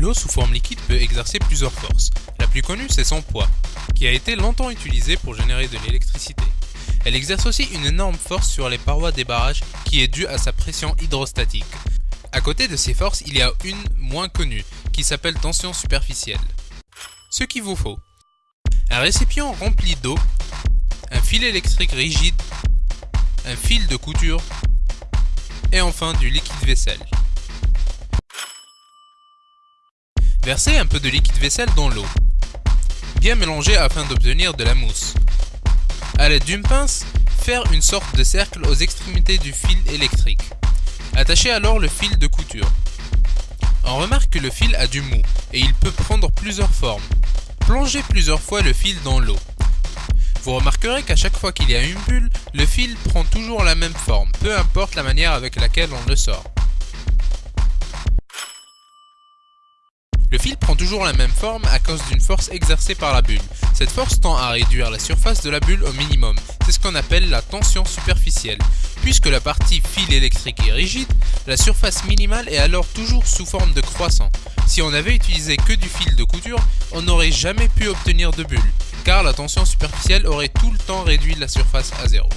l'eau sous forme liquide peut exercer plusieurs forces. La plus connue, c'est son poids, qui a été longtemps utilisé pour générer de l'électricité. Elle exerce aussi une énorme force sur les parois des barrages qui est due à sa pression hydrostatique. À côté de ces forces, il y a une moins connue, qui s'appelle tension superficielle. Ce qu'il vous faut. Un récipient rempli d'eau, un fil électrique rigide, un fil de couture et enfin du liquide vaisselle. Versez un peu de liquide vaisselle dans l'eau. Bien mélanger afin d'obtenir de la mousse. A l'aide d'une pince, faire une sorte de cercle aux extrémités du fil électrique. Attachez alors le fil de couture. On remarque que le fil a du mou et il peut prendre plusieurs formes. Plongez plusieurs fois le fil dans l'eau. Vous remarquerez qu'à chaque fois qu'il y a une bulle, le fil prend toujours la même forme, peu importe la manière avec laquelle on le sort. Le fil prend toujours la même forme à cause d'une force exercée par la bulle. Cette force tend à réduire la surface de la bulle au minimum. C'est ce qu'on appelle la tension superficielle. Puisque la partie fil électrique est rigide, la surface minimale est alors toujours sous forme de croissant. Si on avait utilisé que du fil de couture, on n'aurait jamais pu obtenir de bulle, car la tension superficielle aurait tout le temps réduit la surface à zéro.